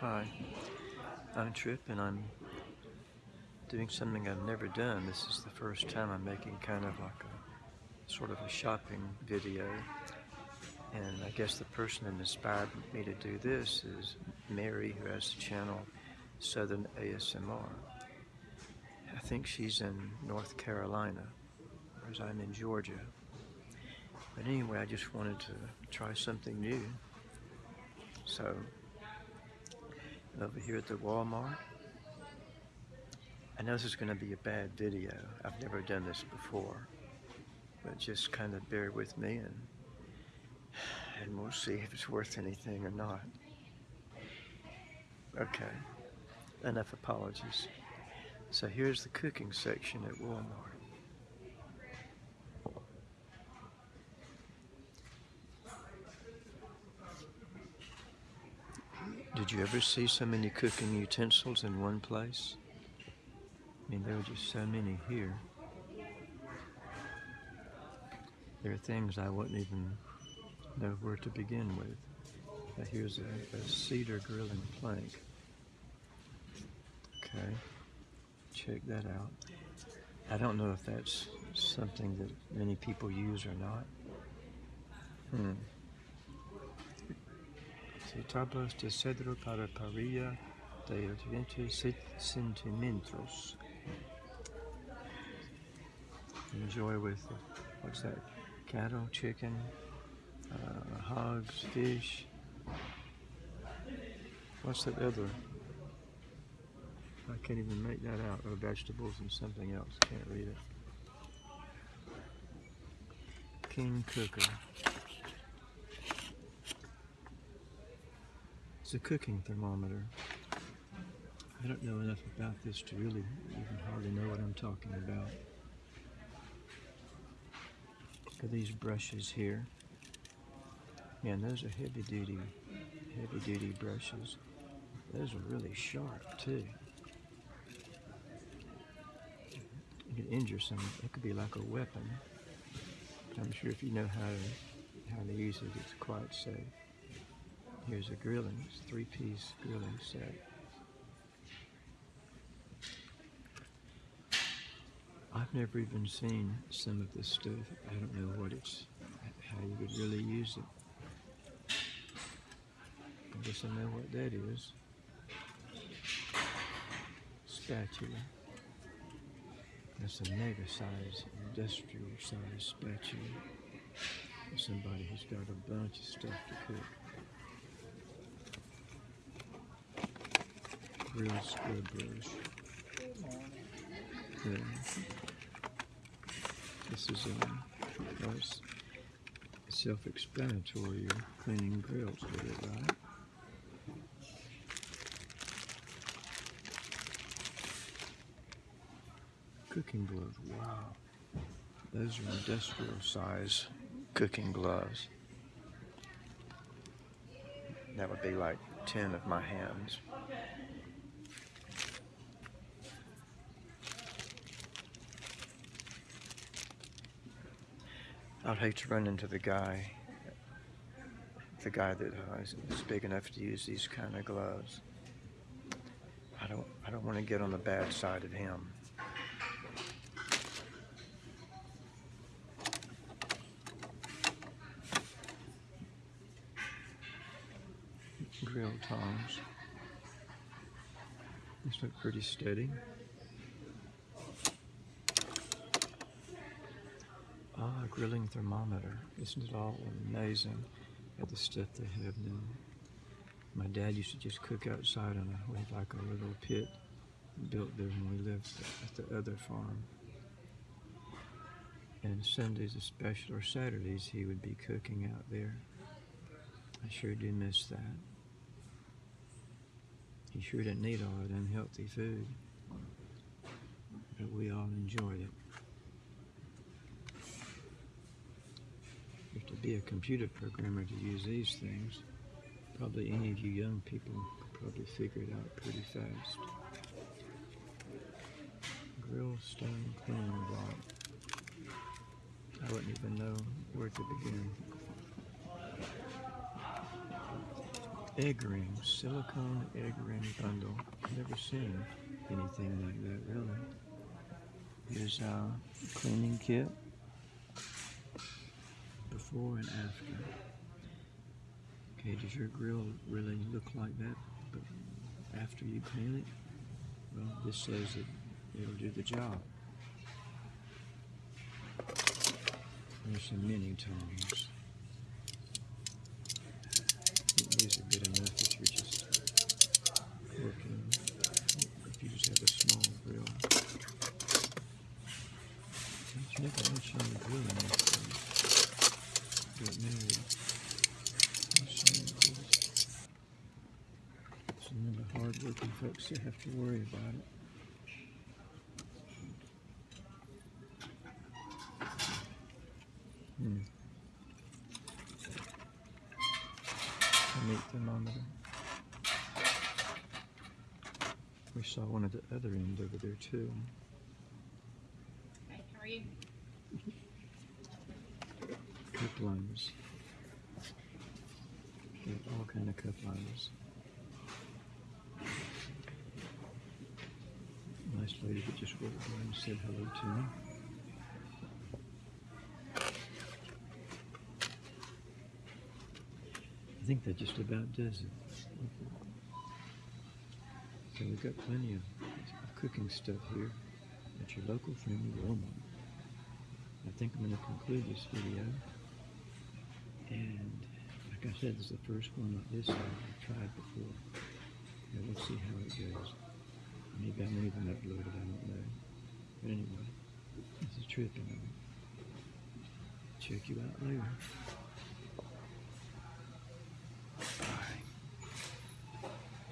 Hi, I'm Trip and I'm doing something I've never done. This is the first time I'm making kind of like a sort of a shopping video. And I guess the person that inspired me to do this is Mary, who has the channel Southern ASMR. I think she's in North Carolina, whereas I'm in Georgia. But anyway, I just wanted to try something new. So, over here at the Walmart, I know this is going to be a bad video. I've never done this before. But just kind of bear with me and, and we'll see if it's worth anything or not. Okay, enough apologies. So here's the cooking section at Walmart. Did you ever see so many cooking utensils in one place? I mean, there are just so many here. There are things I wouldn't even know where to begin with. Now here's a, a cedar grilling plank. Okay, check that out. I don't know if that's something that many people use or not. Hmm. Si tablas de cedro para parrilla de 20 centímetros. Enjoy with, what's that, cattle, chicken, uh, hogs, fish. What's that other? I can't even make that out. Or vegetables and something else. Can't read it. King Kooker. It's a cooking thermometer. I don't know enough about this to really even hardly know what I'm talking about. Look at these brushes here. Man, those are heavy duty, heavy duty brushes. Those are really sharp too. You could injure some, it could be like a weapon. I'm sure if you know how to, how to use it, it's quite safe. Here's a grilling, three-piece grilling set. I've never even seen some of this stuff. I don't know what it's, how you would really use it. I guess I know what that is. Spatula. That's a mega size, industrial size spatula. Somebody who's got a bunch of stuff to cook. Grill scrub brush. Yeah. This is um, well, it's self-explanatory. Cleaning grills with it, right? Cooking gloves. Wow. Those are industrial size cooking gloves. That would be like 10 of my hands. I'd hate to run into the guy, the guy that uh, big enough to use these kind of gloves. I don't, I don't want to get on the bad side of him. Grill tongs. These look pretty steady. Ah, grilling thermometer. Isn't it all amazing at the stuff they have now? My dad used to just cook outside on a, we had like a little pit built there when we lived at the other farm. And Sundays especially, or Saturdays, he would be cooking out there. I sure do miss that. He sure didn't need all that unhealthy food, but we all enjoyed it. You have to be a computer programmer to use these things. Probably any of you young people could probably figure it out pretty fast. Grill stone cleaning block. I wouldn't even know where to begin. egg ring, silicone egg ring bundle. Never seen anything like that really. Here's our cleaning kit before and after. Okay, does your grill really look like that but after you paint it? Well, this says that it'll do the job. There's some mini tongs. These are good enough if you're just working, if you just have a small grill. Don't you never mention the grilling after you get married. Mention the grills. Some of the hard-working folks that have to worry about it. Hmm. A meat thermometer. We saw one at the other end over there too. Hey, how are you? Cup liners. All kind of cup liners. Nice lady that just walked by and said hello to me. I think that just about does it. So we've got plenty of cooking stuff here at your local friendly Walmart. I think I'm going to conclude this video. And like I said, this is the first one like this I've tried before. And we'll see how it goes. Won't even upload it, I don't know. But anyway, this is Tripping. Check you out later.